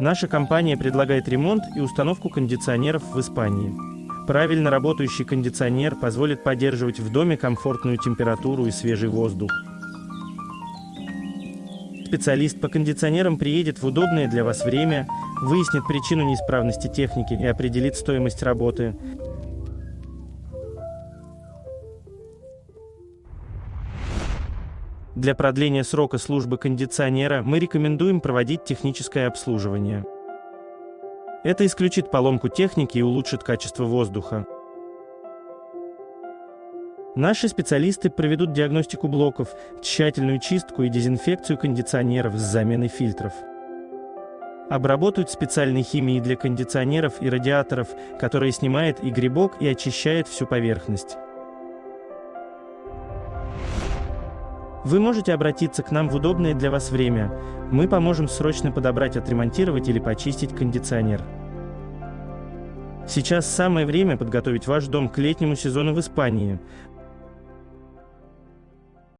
Наша компания предлагает ремонт и установку кондиционеров в Испании. Правильно работающий кондиционер позволит поддерживать в доме комфортную температуру и свежий воздух. Специалист по кондиционерам приедет в удобное для вас время, выяснит причину неисправности техники и определит стоимость работы. Для продления срока службы кондиционера мы рекомендуем проводить техническое обслуживание. Это исключит поломку техники и улучшит качество воздуха. Наши специалисты проведут диагностику блоков, тщательную чистку и дезинфекцию кондиционеров с заменой фильтров. Обработают специальной химией для кондиционеров и радиаторов, которая снимает и грибок, и очищает всю поверхность. Вы можете обратиться к нам в удобное для вас время. Мы поможем срочно подобрать, отремонтировать или почистить кондиционер. Сейчас самое время подготовить ваш дом к летнему сезону в Испании.